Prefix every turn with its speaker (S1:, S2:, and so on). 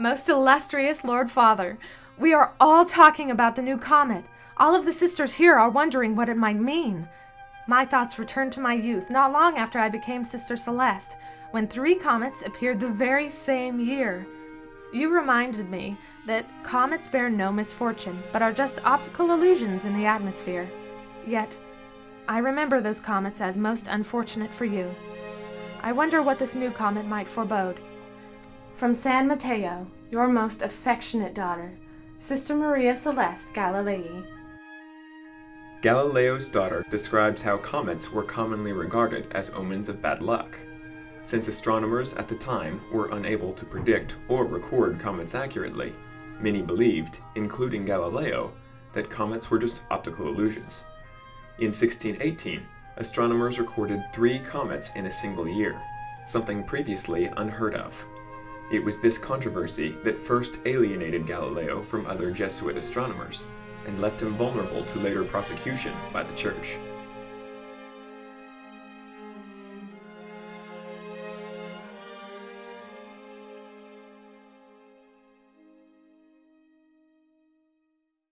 S1: Most illustrious Lord Father, we are all talking about the new comet. All of the sisters here are wondering what it might mean. My thoughts returned to my youth not long after I became Sister Celeste, when three comets appeared the very same year. You reminded me that comets bear no misfortune, but are just optical illusions in the atmosphere. Yet, I remember those comets as most unfortunate for you. I wonder what this new comet might forebode. From San Matteo, your most affectionate daughter, Sister Maria Celeste Galilei.
S2: Galileo's daughter describes how comets were commonly regarded as omens of bad luck. Since astronomers at the time were unable to predict or record comets accurately, many believed, including Galileo, that comets were just optical illusions. In 1618, astronomers recorded three comets in a single year, something previously unheard of. It was this controversy that first alienated Galileo from other Jesuit astronomers and left him vulnerable to later prosecution by the Church.